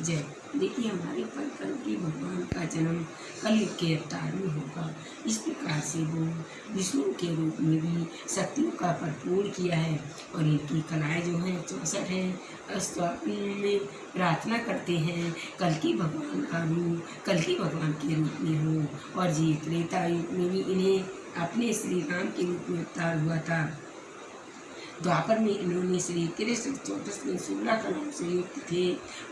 जय। देखिए, हमारे पर कल के भगवान का जन्म कलयुग के अवतार में होगा। इस प्रकार से वो विष्णु के रूप में भी शक्तियों का भरपूर किया है और इनकी कलाएँ जो हैं, चौसठ है में प्रार्थना करते हैं, कल की भगवान का रूप, कल की भगवान के रूप में हो और जी त्रेता युग में भी इन्हें अपने श्री राम के रूप में अवतार हुआ था। द्वापर में इन्होंने श्री कृष्ण चौदस में सोलह कलाओं से युक्त थे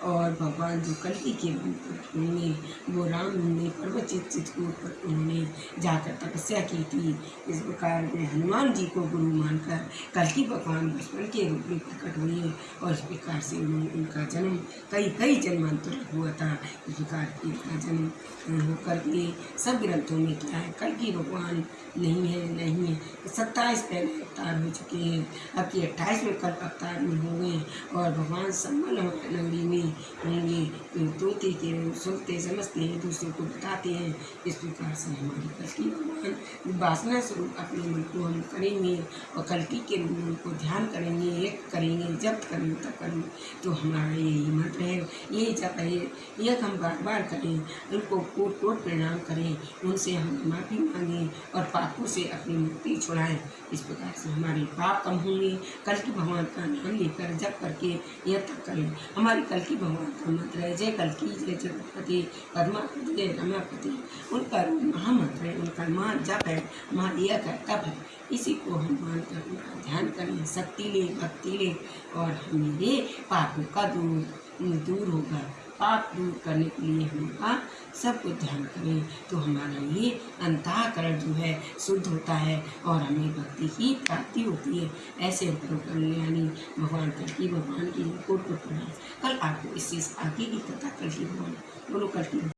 और भगवान जो कल्कि के होंगे वो राम ने पर्वचित चित्रकूट पर उन्होंने जाकर तपस्या की थी। इस प्रकार में हनुमान जी को गुरु मानकर कल्कि भगवान बचपन के रूप में प्रकट हुए और इस प्रकार से उन्होंने उनका जन्म, कई कई जन्मांतर हुआ था। इस प्रकार इनका जन्म होकर के सब ग्रंथों में क्या है, कल की भगवान नहीं है नहीं है। सत्ताईस पहले अवतार हो चुके हैं। अब की अट्ठाईसवें कल अवतार में होंगे और भगवान सम्मल नगरी में होंगे तोते के सुनते समझते हैं, दूसरों को बताते हैं। इस प्रकार से हमारी कल्कि भगवान वासना स्वरूप अपने मन को हम करेंगे और कल्कि के मन को ध्यान करेंगे एक करेंगे जब करेंगे तब करेंगे। तो हमारा यही मंत्र है ये जब है एक हम बार बार करें, उनको कोट कोट प्रणाम करें, उनसे हम माफ़ी मांगें और पापों से अपनी मुक्ति छुड़ाएँ। इस प्रकार से हमारे पाप कम होंगे कल की भगवान का नाम लेकर जप करके यह तक करें हमारी कल की भगवान का मंत्र है, जय कल की, जय जगतपति पद्मापति जय रमापति उनका महामंत्र है, उनका माँ जप है माँ एक है, तप है। इसी को हम मानकर उनका ध्यान करें, शक्ति ले, भक्ति ले और हमें पापों का दूर दूर होगा। पाप दूर करने के लिए हम सब कुछ ध्यान करें। तो हमारा ये अंतःकरण जो है, शुद्ध होता है और हमें भक्ति की प्राप्ति होती है। ऐसे कल्याणी भगवान कल की भगवान की कोट को पढ़ा। कल आपको इस चीज़ आगे की कथा कल की भगवान बोलो कल की